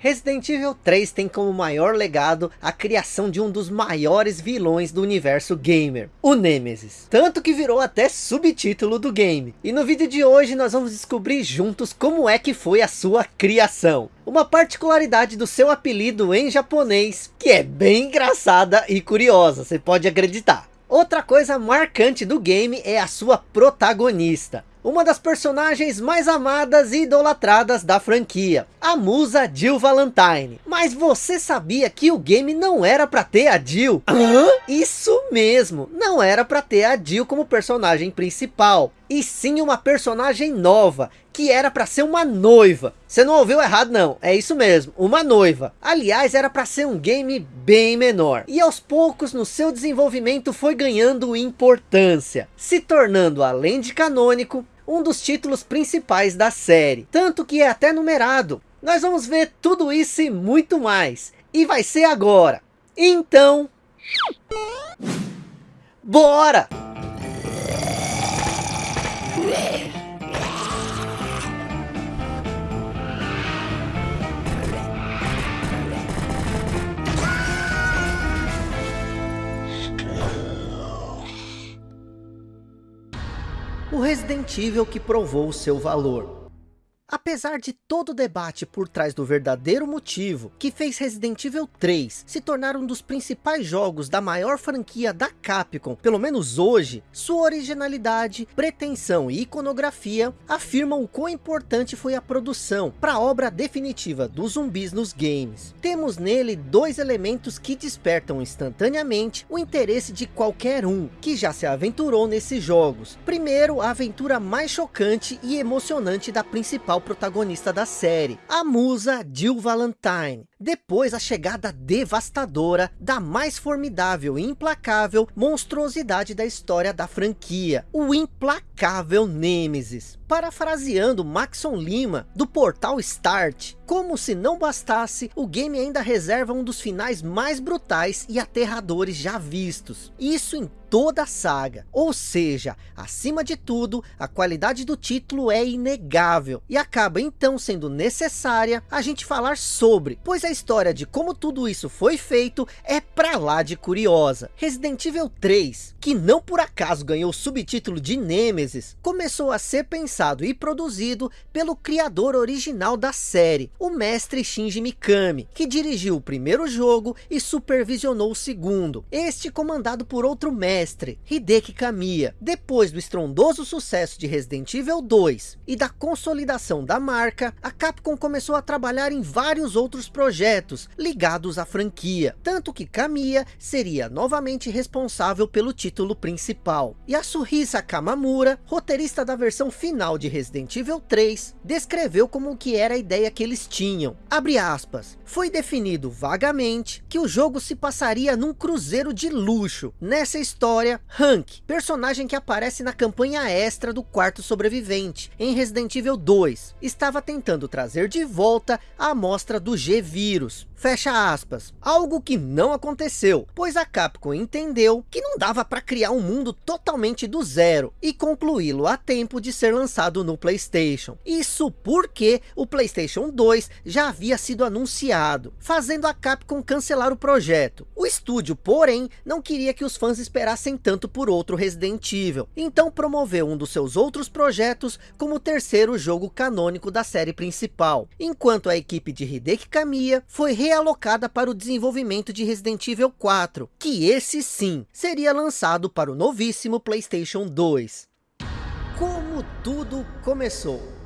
Resident Evil 3 tem como maior legado a criação de um dos maiores vilões do universo gamer, o Nemesis. Tanto que virou até subtítulo do game. E no vídeo de hoje nós vamos descobrir juntos como é que foi a sua criação. Uma particularidade do seu apelido em japonês, que é bem engraçada e curiosa, você pode acreditar. Outra coisa marcante do game é a sua protagonista uma das personagens mais amadas e idolatradas da franquia, a musa Jill Valentine. Mas você sabia que o game não era para ter a Jill? Hã? Isso mesmo, não era para ter a Jill como personagem principal. E sim uma personagem nova, que era para ser uma noiva. Você não ouviu errado não, é isso mesmo, uma noiva. Aliás, era para ser um game bem menor. E aos poucos no seu desenvolvimento foi ganhando importância, se tornando além de canônico, um dos títulos principais da série. Tanto que é até numerado. Nós vamos ver tudo isso e muito mais. E vai ser agora. Então... Bora! O Resident Evil que provou o seu valor. Apesar de todo o debate por trás do verdadeiro motivo que fez Resident Evil 3 se tornar um dos principais jogos da maior franquia da Capcom, pelo menos hoje, sua originalidade, pretensão e iconografia afirmam o quão importante foi a produção para a obra definitiva dos zumbis nos games. Temos nele dois elementos que despertam instantaneamente o interesse de qualquer um que já se aventurou nesses jogos. Primeiro, a aventura mais chocante e emocionante da principal principal protagonista da série, a musa Jill Valentine. Depois a chegada devastadora da mais formidável e implacável monstruosidade da história da franquia, o implacável Nemesis. Parafraseando Maxon Lima, do portal Start, como se não bastasse, o game ainda reserva um dos finais mais brutais e aterradores já vistos. Isso em toda a saga. Ou seja, acima de tudo, a qualidade do título é inegável. E acaba então sendo necessária a gente falar sobre, pois a história de como tudo isso foi feito é pra lá de curiosa. Resident Evil 3, que não por acaso ganhou o subtítulo de Nemesis, começou a ser pensado e produzido pelo criador original da série, o mestre Shinji Mikami, que dirigiu o primeiro jogo e supervisionou o segundo. Este comandado por outro mestre mestre, Hideki Kamiya, depois do estrondoso sucesso de Resident Evil 2 e da consolidação da marca, a Capcom começou a trabalhar em vários outros projetos ligados à franquia, tanto que Kamiya seria novamente responsável pelo título principal. E a Suhisa Kamamura, roteirista da versão final de Resident Evil 3, descreveu como que era a ideia que eles tinham. Abre aspas, foi definido vagamente que o jogo se passaria num cruzeiro de luxo. Nessa história história, Hank, personagem que aparece na campanha extra do quarto sobrevivente, em Resident Evil 2, estava tentando trazer de volta a amostra do G-Vírus, Fecha aspas. Algo que não aconteceu, pois a Capcom entendeu que não dava para criar um mundo totalmente do zero e concluí-lo a tempo de ser lançado no Playstation. Isso porque o Playstation 2 já havia sido anunciado, fazendo a Capcom cancelar o projeto. O estúdio, porém, não queria que os fãs esperassem tanto por outro Resident Evil, então promoveu um dos seus outros projetos como o terceiro jogo canônico da série principal, enquanto a equipe de Hideki Kamiya foi realocada para o desenvolvimento de Resident Evil 4, que esse sim seria lançado para o novíssimo Playstation 2. Como tudo começou?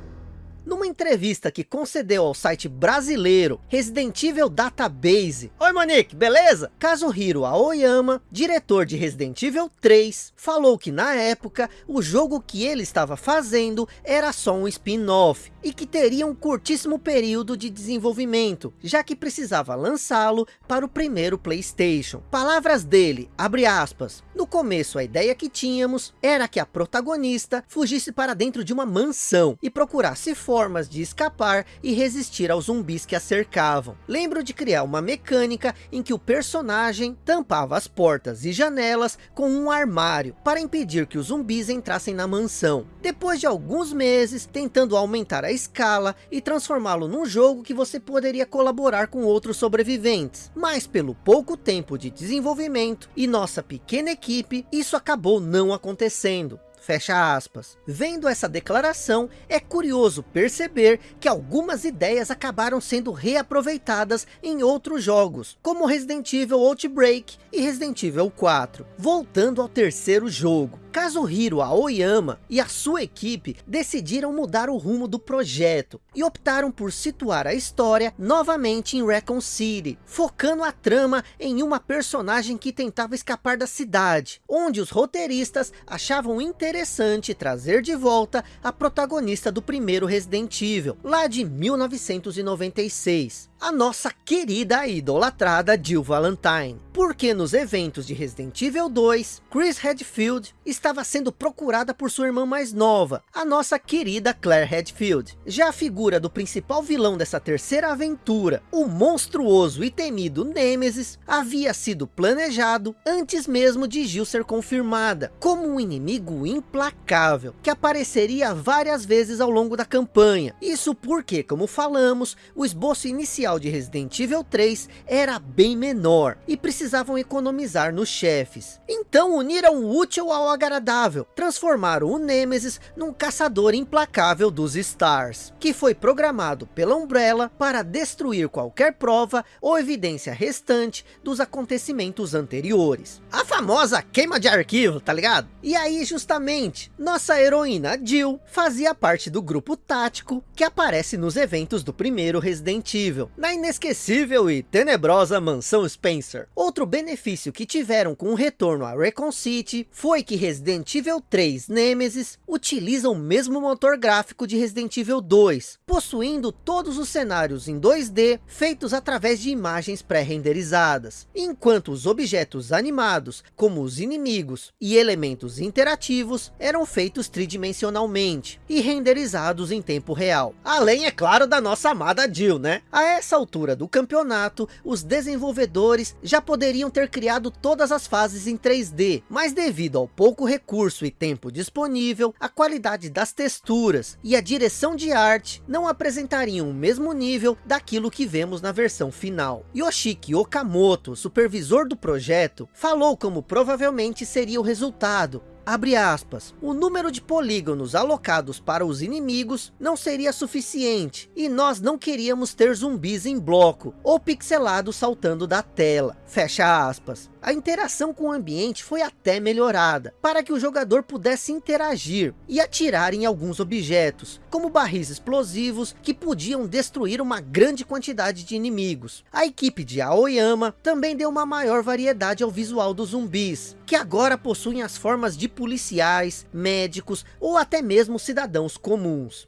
Numa entrevista que concedeu ao site brasileiro Resident Evil Database. Oi Monique, beleza? Kazuhiro Aoyama, diretor de Resident Evil 3, falou que na época o jogo que ele estava fazendo era só um spin-off e que teria um curtíssimo período de desenvolvimento, já que precisava lançá-lo para o primeiro Playstation. Palavras dele, abre aspas, no começo a ideia que tínhamos era que a protagonista fugisse para dentro de uma mansão e procurasse fora formas de escapar e resistir aos zumbis que a cercavam. Lembro de criar uma mecânica em que o personagem tampava as portas e janelas com um armário para impedir que os zumbis entrassem na mansão. Depois de alguns meses tentando aumentar a escala e transformá-lo num jogo que você poderia colaborar com outros sobreviventes. Mas pelo pouco tempo de desenvolvimento e nossa pequena equipe, isso acabou não acontecendo. Fecha aspas. Vendo essa declaração, é curioso perceber que algumas ideias acabaram sendo reaproveitadas em outros jogos, como Resident Evil Outbreak e Resident Evil 4. Voltando ao terceiro jogo, Kazuhiro Aoyama e a sua equipe decidiram mudar o rumo do projeto e optaram por situar a história novamente em Recon City, focando a trama em uma personagem que tentava escapar da cidade, onde os roteiristas achavam interessante trazer de volta a protagonista do primeiro Resident Evil, lá de 1996 a nossa querida e idolatrada Jill Valentine. Porque nos eventos de Resident Evil 2, Chris Redfield estava sendo procurada por sua irmã mais nova, a nossa querida Claire Redfield. Já a figura do principal vilão dessa terceira aventura, o monstruoso e temido Nemesis, havia sido planejado antes mesmo de Jill ser confirmada, como um inimigo implacável, que apareceria várias vezes ao longo da campanha. Isso porque, como falamos, o esboço inicial de Resident Evil 3 era bem menor e precisavam economizar nos chefes. Então uniram o útil ao agradável, transformaram o Nemesis num caçador implacável dos Stars, que foi programado pela Umbrella para destruir qualquer prova ou evidência restante dos acontecimentos anteriores. A famosa queima de arquivo, tá ligado? E aí justamente, nossa heroína Jill fazia parte do grupo tático que aparece nos eventos do primeiro Resident Evil, na inesquecível e tenebrosa mansão Spencer. Outro benefício que tiveram com o retorno a Recon City foi que Resident Evil 3 Nemesis utiliza o mesmo motor gráfico de Resident Evil 2, possuindo todos os cenários em 2D feitos através de imagens pré-renderizadas, enquanto os objetos animados, como os inimigos e elementos interativos, eram feitos tridimensionalmente e renderizados em tempo real. Além, é claro, da nossa amada Jill, né? A nessa altura do campeonato, os desenvolvedores já poderiam ter criado todas as fases em 3D, mas devido ao pouco recurso e tempo disponível, a qualidade das texturas e a direção de arte não apresentariam o mesmo nível daquilo que vemos na versão final. Yoshiki Okamoto, supervisor do projeto, falou como provavelmente seria o resultado, Abre aspas, o número de polígonos alocados para os inimigos não seria suficiente, e nós não queríamos ter zumbis em bloco, ou pixelados saltando da tela, fecha aspas. A interação com o ambiente foi até melhorada, para que o jogador pudesse interagir e atirar em alguns objetos, como barris explosivos que podiam destruir uma grande quantidade de inimigos. A equipe de Aoyama também deu uma maior variedade ao visual dos zumbis, que agora possuem as formas de policiais, médicos ou até mesmo cidadãos comuns.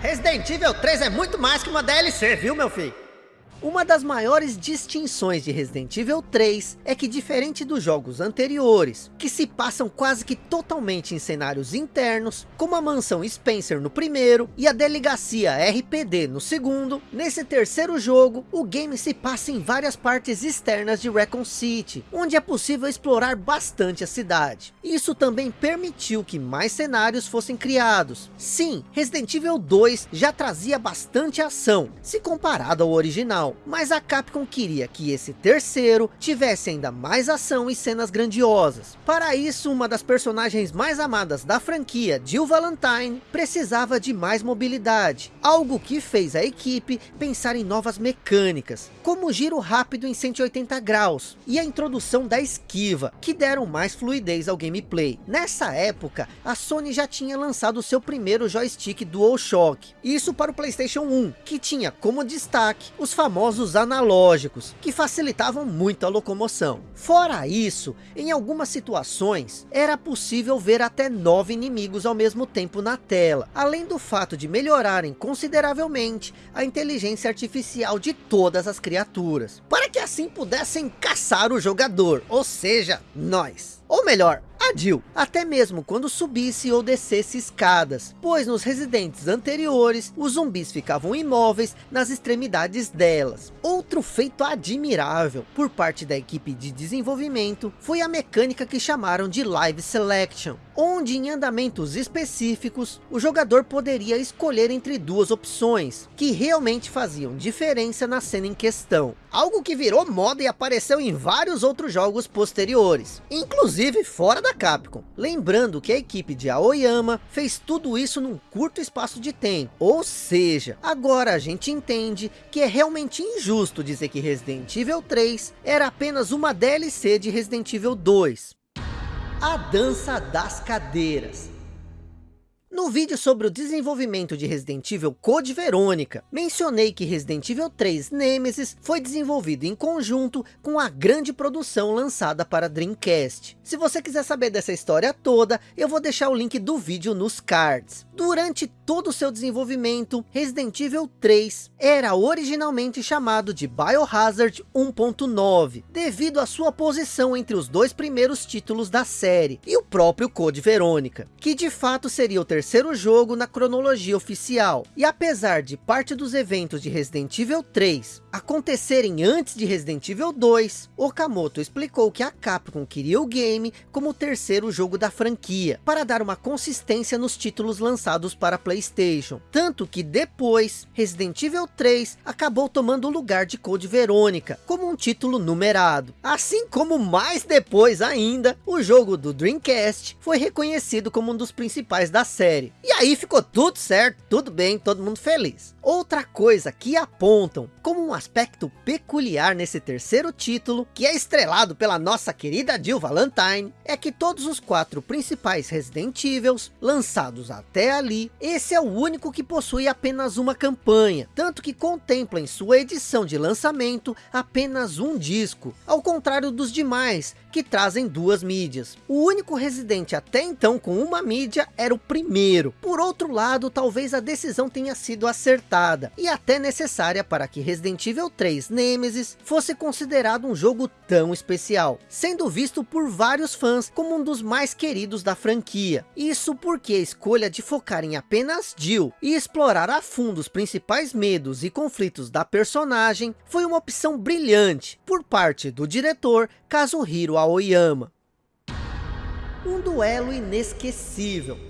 Resident Evil 3 é muito mais que uma DLC, viu meu filho? Uma das maiores distinções de Resident Evil 3 é que diferente dos jogos anteriores, que se passam quase que totalmente em cenários internos, como a mansão Spencer no primeiro e a delegacia RPD no segundo, nesse terceiro jogo, o game se passa em várias partes externas de Recon City, onde é possível explorar bastante a cidade. Isso também permitiu que mais cenários fossem criados. Sim, Resident Evil 2 já trazia bastante ação, se comparado ao original, mas a Capcom queria que esse terceiro tivesse ainda mais ação e cenas grandiosas. Para isso, uma das personagens mais amadas da franquia, Jill Valentine, precisava de mais mobilidade, algo que fez a equipe pensar em novas mecânicas, como o giro rápido em 180 graus e a introdução da esquiva, que deram mais fluidez ao gameplay. Nessa época, a Sony já tinha lançado seu primeiro joystick DualShock, isso para o Playstation 1, que tinha como destaque os famosos famosos analógicos, que facilitavam muito a locomoção. Fora isso, em algumas situações, era possível ver até nove inimigos ao mesmo tempo na tela, além do fato de melhorarem consideravelmente a inteligência artificial de todas as criaturas, para que assim pudessem caçar o jogador, ou seja, nós. Ou melhor, Jill, até mesmo quando subisse ou descesse escadas, pois nos residentes anteriores, os zumbis ficavam imóveis nas extremidades delas. Outro feito admirável por parte da equipe de desenvolvimento foi a mecânica que chamaram de Live Selection, onde em andamentos específicos, o jogador poderia escolher entre duas opções, que realmente faziam diferença na cena em questão. Algo que virou moda e apareceu em vários outros jogos posteriores, inclusive fora da Capcom. Lembrando que a equipe de Aoyama fez tudo isso num curto espaço de tempo, ou seja, agora a gente entende que é realmente injusto dizer que Resident Evil 3 era apenas uma DLC de Resident Evil 2, a dança das cadeiras. No vídeo sobre o desenvolvimento de Resident Evil Code Verônica, mencionei que Resident Evil 3 Nemesis foi desenvolvido em conjunto com a grande produção lançada para Dreamcast. Se você quiser saber dessa história toda, eu vou deixar o link do vídeo nos cards. Durante todo o seu desenvolvimento, Resident Evil 3 era originalmente chamado de Biohazard 1.9, devido à sua posição entre os dois primeiros títulos da série, e o próprio Code Verônica, que de fato seria o terceiro terceiro jogo na cronologia oficial. E apesar de parte dos eventos de Resident Evil 3 acontecerem antes de Resident Evil 2, Okamoto explicou que a Capcom queria o game como o terceiro jogo da franquia, para dar uma consistência nos títulos lançados para Playstation. Tanto que depois, Resident Evil 3 acabou tomando o lugar de Code Verônica, como um título numerado. Assim como mais depois ainda, o jogo do Dreamcast foi reconhecido como um dos principais da série série. E aí ficou tudo certo, tudo bem, todo mundo feliz. Outra coisa que apontam como um aspecto peculiar nesse terceiro título, que é estrelado pela nossa querida Jill Valentine, é que todos os quatro principais Resident Evils, lançados até ali, esse é o único que possui apenas uma campanha, tanto que contempla em sua edição de lançamento apenas um disco, ao contrário dos demais, que trazem duas mídias. O único Resident até então com uma mídia era o primeiro. Por outro lado, talvez a decisão tenha sido acertada e até necessária para que Resident Evil 3 Nemesis fosse considerado um jogo tão especial, sendo visto por vários fãs como um dos mais queridos da franquia. Isso porque a escolha de focar em apenas Jill e explorar a fundo os principais medos e conflitos da personagem foi uma opção brilhante por parte do diretor Kazuhiro Aoyama. Um duelo inesquecível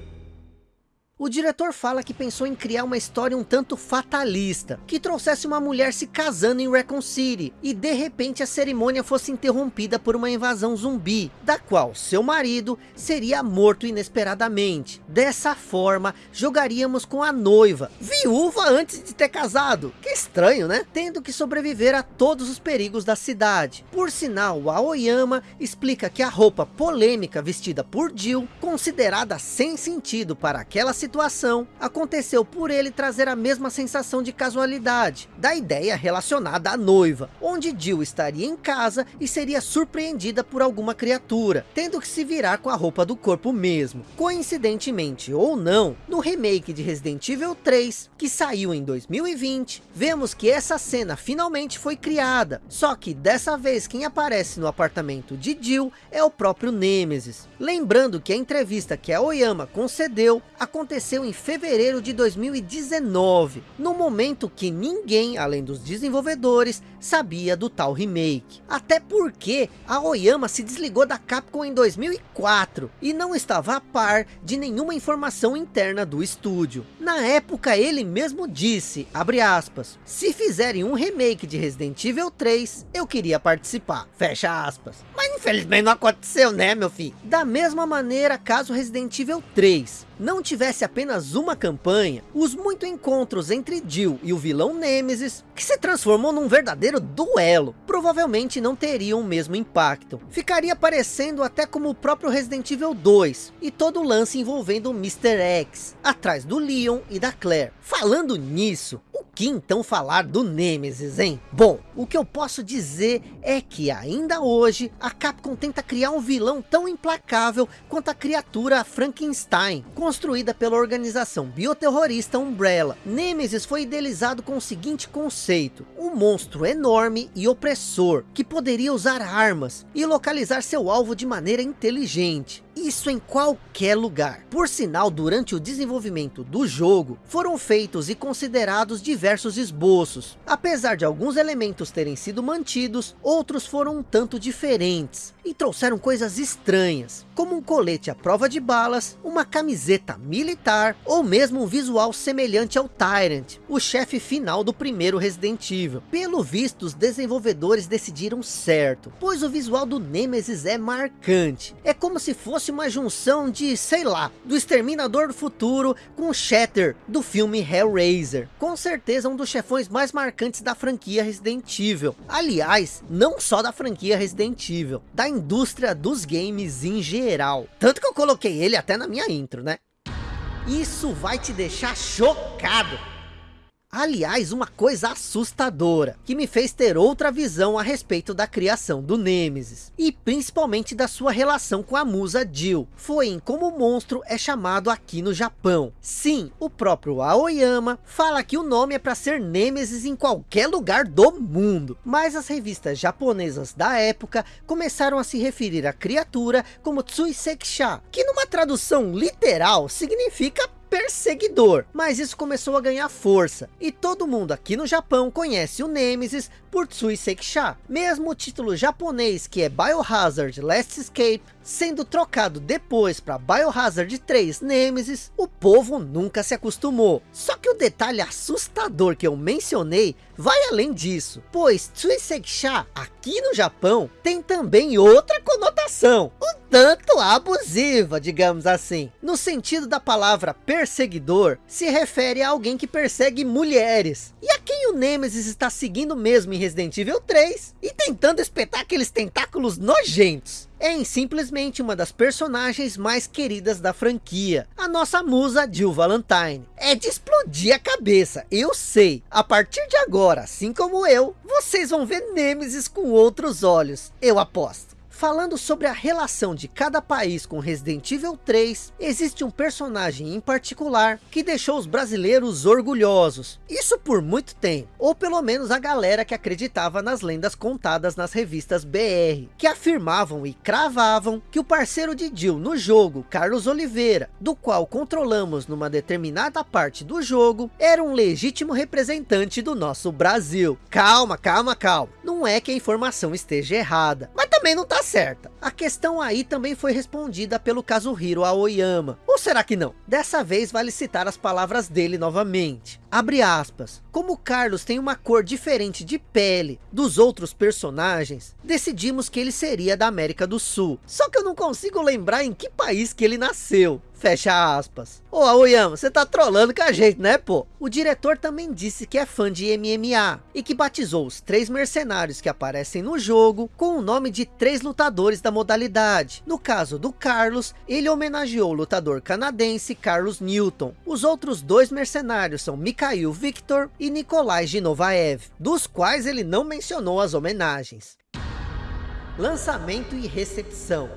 o diretor fala que pensou em criar uma história um tanto fatalista, que trouxesse uma mulher se casando em Recon City, e de repente a cerimônia fosse interrompida por uma invasão zumbi, da qual seu marido seria morto inesperadamente. Dessa forma, jogaríamos com a noiva, viúva antes de ter casado. Que estranho, né? Tendo que sobreviver a todos os perigos da cidade. Por sinal, Aoyama explica que a roupa polêmica vestida por Jill, considerada sem sentido para aquela situação, situação aconteceu por ele trazer a mesma sensação de casualidade, da ideia relacionada à noiva, onde Jill estaria em casa e seria surpreendida por alguma criatura, tendo que se virar com a roupa do corpo mesmo. Coincidentemente ou não, no remake de Resident Evil 3, que saiu em 2020, vemos que essa cena finalmente foi criada, só que dessa vez quem aparece no apartamento de Jill é o próprio Nemesis. Lembrando que a entrevista que a Oyama concedeu aconteceu aconteceu em fevereiro de 2019, no momento que ninguém, além dos desenvolvedores, sabia do tal remake. Até porque a Oyama se desligou da Capcom em 2004 e não estava a par de nenhuma informação interna do estúdio. Na época ele mesmo disse, abre aspas, se fizerem um remake de Resident Evil 3, eu queria participar, fecha aspas. Mas infelizmente não aconteceu né meu filho? Da mesma maneira, caso Resident Evil 3 não tivesse apenas uma campanha, os muitos encontros entre Jill e o vilão Nemesis, que se transformou num verdadeiro duelo, provavelmente não teriam o mesmo impacto. Ficaria parecendo até como o próprio Resident Evil 2, e todo o lance envolvendo Mr. X, atrás do Leon e da Claire. Falando nisso, que então falar do Nemesis, hein? Bom, o que eu posso dizer é que ainda hoje, a Capcom tenta criar um vilão tão implacável quanto a criatura Frankenstein, construída pela organização bioterrorista Umbrella. Nemesis foi idealizado com o seguinte conceito, um monstro enorme e opressor, que poderia usar armas e localizar seu alvo de maneira inteligente isso em qualquer lugar. Por sinal, durante o desenvolvimento do jogo, foram feitos e considerados diversos esboços. Apesar de alguns elementos terem sido mantidos, outros foram um tanto diferentes e trouxeram coisas estranhas, como um colete à prova de balas, uma camiseta militar ou mesmo um visual semelhante ao Tyrant, o chefe final do primeiro Resident Evil. Pelo visto, os desenvolvedores decidiram certo, pois o visual do Nemesis é marcante. É como se fosse uma junção de, sei lá, do Exterminador do Futuro com o Shatter do filme Hellraiser. Com certeza um dos chefões mais marcantes da franquia Resident Evil. Aliás, não só da franquia Resident Evil, da indústria dos games em geral. Tanto que eu coloquei ele até na minha intro, né? Isso vai te deixar chocado. Aliás, uma coisa assustadora, que me fez ter outra visão a respeito da criação do Nemesis, e principalmente da sua relação com a musa Jill, foi em como o monstro é chamado aqui no Japão. Sim, o próprio Aoyama fala que o nome é para ser Nemesis em qualquer lugar do mundo, mas as revistas japonesas da época começaram a se referir à criatura como Tsuiseksha, que numa tradução literal significa perseguidor, mas isso começou a ganhar força, e todo mundo aqui no Japão conhece o Nemesis por Tsui Sekisha, mesmo o título japonês que é Biohazard Last Escape, sendo trocado depois para Biohazard 3 Nemesis, o povo nunca se acostumou. Só que o detalhe assustador que eu mencionei vai além disso, pois Tsui Sekisha aqui no Japão tem também outra conotação, um tanto abusiva, digamos assim. No sentido da palavra perseguidor, se refere a alguém que persegue mulheres. E a quem o Nemesis está seguindo mesmo em Resident Evil 3 e tentando espetar aqueles tentáculos nojentos em simplesmente uma das personagens mais queridas da franquia, a nossa musa Jill Valentine. É de explodir a cabeça, eu sei. A partir de agora, assim como eu, vocês vão ver Nemesis com outros olhos, eu aposto. Falando sobre a relação de cada país com Resident Evil 3, existe um personagem em particular que deixou os brasileiros orgulhosos. Isso por muito tempo, ou pelo menos a galera que acreditava nas lendas contadas nas revistas BR, que afirmavam e cravavam que o parceiro de Jill no jogo, Carlos Oliveira, do qual controlamos numa determinada parte do jogo, era um legítimo representante do nosso Brasil. Calma, calma, calma. Não é que a informação esteja errada, mas também não tá certa. A questão aí também foi respondida pelo Kazuhiro Aoyama. Ou será que não? Dessa vez vale citar as palavras dele novamente. Abre aspas. Como Carlos tem uma cor diferente de pele dos outros personagens, decidimos que ele seria da América do Sul. Só que eu não consigo lembrar em que país que ele nasceu. Fecha aspas. Ô Aoyama, você tá trolando com a gente, né pô? O diretor também disse que é fã de MMA e que batizou os três mercenários que aparecem no jogo com o nome de três lutadores da modalidade. No caso do Carlos, ele homenageou o lutador canadense Carlos Newton. Os outros dois mercenários são Mikhail Victor e Nikolai Ginovaev, dos quais ele não mencionou as homenagens. Lançamento e recepção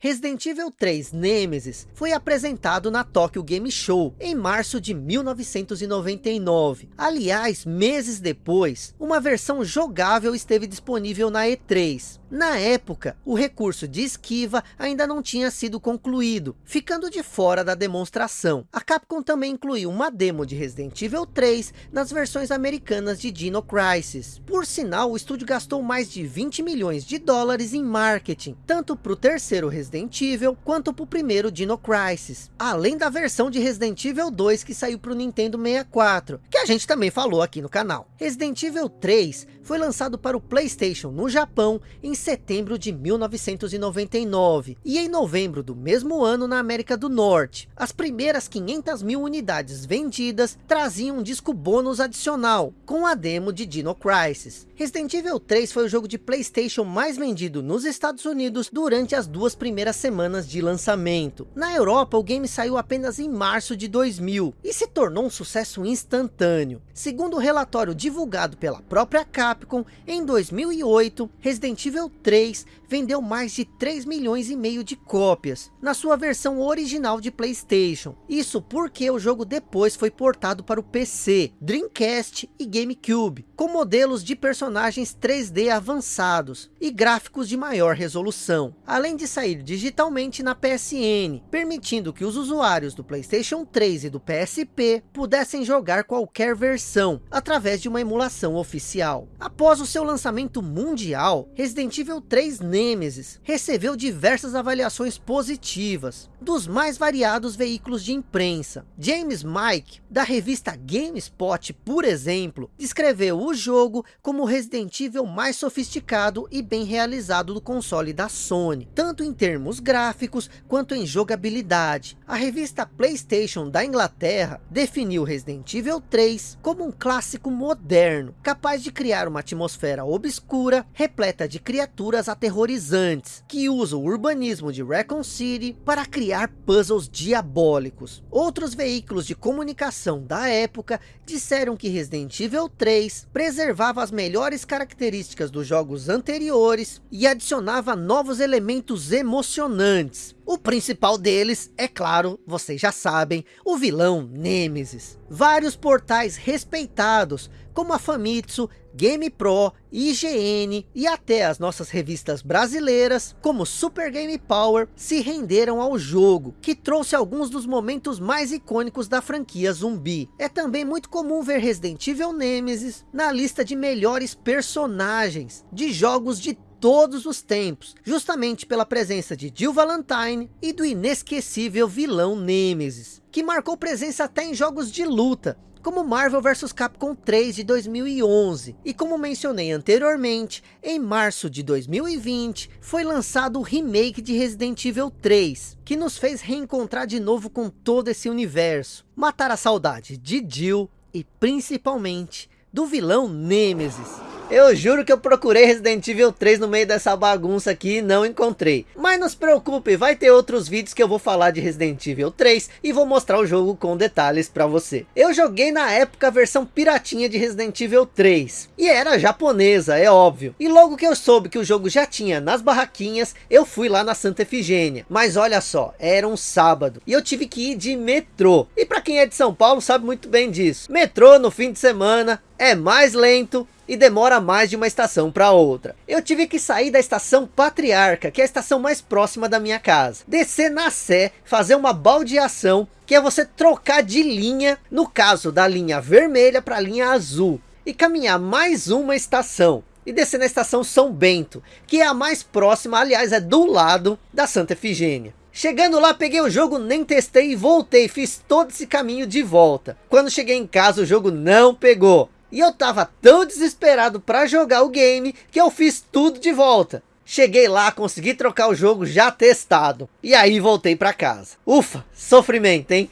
Resident Evil 3 Nemesis foi apresentado na Tokyo Game Show em março de 1999. Aliás, meses depois, uma versão jogável esteve disponível na E3. Na época, o recurso de esquiva ainda não tinha sido concluído, ficando de fora da demonstração. A Capcom também incluiu uma demo de Resident Evil 3 nas versões americanas de Dino Crisis. Por sinal, o estúdio gastou mais de 20 milhões de dólares em marketing, tanto para o terceiro Resident Evil, quanto para o primeiro Dino Crisis. Além da versão de Resident Evil 2 que saiu para o Nintendo 64, que a gente também falou aqui no canal. Resident Evil 3 foi lançado para o Playstation no Japão em setembro de 1999 e em novembro do mesmo ano na América do Norte. As primeiras 500 mil unidades vendidas traziam um disco bônus adicional com a demo de Dino Crisis. Resident Evil 3 foi o jogo de Playstation mais vendido nos Estados Unidos durante as duas primeiras semanas de lançamento. Na Europa o game saiu apenas em março de 2000 e se tornou um sucesso instantâneo. Segundo o relatório divulgado pela própria Capcom, em 2008 Resident Evil 3 vendeu mais de 3 milhões e meio de cópias, na sua versão original de Playstation. Isso porque o jogo depois foi portado para o PC, Dreamcast e GameCube, com modelos de personagens 3D avançados e gráficos de maior resolução. Além de sair digitalmente na PSN, permitindo que os usuários do Playstation 3 e do PSP pudessem jogar qualquer versão, através de uma emulação oficial. Após o seu lançamento mundial, Resident Evil 3 Nemesis recebeu diversas avaliações positivas, dos mais variados veículos de imprensa. James Mike, da revista GameSpot, por exemplo, descreveu o jogo como o Resident Evil mais sofisticado e bem realizado do console da Sony, tanto em termos gráficos quanto em jogabilidade. A revista PlayStation da Inglaterra definiu Resident Evil 3 como um clássico moderno, capaz de criar uma atmosfera obscura, repleta de criaturas aterrorizantes, que usa o urbanismo de Raccoon City para criar puzzles diabólicos. Outros veículos de comunicação da época disseram que Resident Evil 3 preservava as melhores características dos jogos anteriores e adicionava novos elementos emocionantes. O principal deles, é claro, vocês já sabem, o vilão Nemesis. Vários portais respeitados, como a Famitsu, GamePro, IGN e até as nossas revistas brasileiras, como Super Game Power, se renderam ao jogo, que trouxe alguns dos momentos mais icônicos da franquia zumbi. É também muito comum ver Resident Evil Nemesis na lista de melhores personagens de jogos de todos os tempos, justamente pela presença de Jill Valentine e do inesquecível vilão Nemesis, que marcou presença até em jogos de luta, como Marvel vs Capcom 3 de 2011. E como mencionei anteriormente, em março de 2020, foi lançado o remake de Resident Evil 3, que nos fez reencontrar de novo com todo esse universo, matar a saudade de Jill e principalmente do vilão Nemesis. Eu juro que eu procurei Resident Evil 3 no meio dessa bagunça aqui e não encontrei. Mas não se preocupe, vai ter outros vídeos que eu vou falar de Resident Evil 3 e vou mostrar o jogo com detalhes para você. Eu joguei na época a versão piratinha de Resident Evil 3. E era japonesa, é óbvio. E logo que eu soube que o jogo já tinha nas barraquinhas, eu fui lá na Santa Efigênia. Mas olha só, era um sábado e eu tive que ir de metrô. E para quem é de São Paulo sabe muito bem disso. Metrô no fim de semana é mais lento e demora mais de uma estação para outra. Eu tive que sair da estação Patriarca, que é a estação mais próxima da minha casa. Descer na Sé, fazer uma baldeação, que é você trocar de linha, no caso da linha vermelha para a linha azul. E caminhar mais uma estação. E descer na estação São Bento, que é a mais próxima, aliás é do lado da Santa Efigênia. Chegando lá, peguei o jogo, nem testei e voltei, fiz todo esse caminho de volta. Quando cheguei em casa, o jogo não pegou. E eu tava tão desesperado para jogar o game que eu fiz tudo de volta. Cheguei lá, consegui trocar o jogo já testado. E aí voltei para casa. Ufa, sofrimento, hein?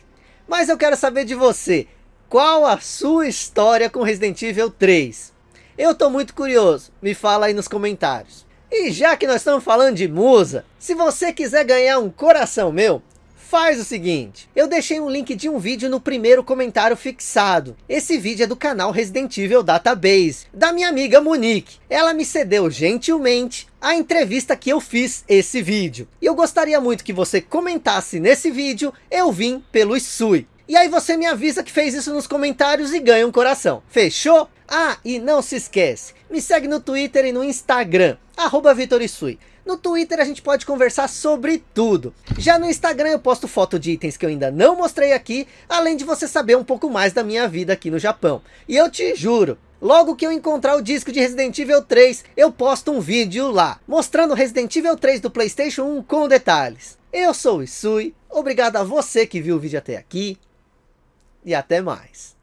Mas eu quero saber de você. Qual a sua história com Resident Evil 3? Eu tô muito curioso. Me fala aí nos comentários. E já que nós estamos falando de musa, se você quiser ganhar um coração meu, Faz o seguinte, eu deixei um link de um vídeo no primeiro comentário fixado. Esse vídeo é do canal Resident Evil Database, da minha amiga Monique. Ela me cedeu gentilmente a entrevista que eu fiz esse vídeo. E eu gostaria muito que você comentasse nesse vídeo, eu vim pelo Isui. E aí você me avisa que fez isso nos comentários e ganha um coração. Fechou? Ah, e não se esquece, me segue no Twitter e no Instagram, arroba VitorIsui. No Twitter a gente pode conversar sobre tudo. Já no Instagram eu posto foto de itens que eu ainda não mostrei aqui, além de você saber um pouco mais da minha vida aqui no Japão. E eu te juro, Logo que eu encontrar o disco de Resident Evil 3, eu posto um vídeo lá, mostrando Resident Evil 3 do Playstation 1 com detalhes. Eu sou o Isui, obrigado a você que viu o vídeo até aqui, e até mais.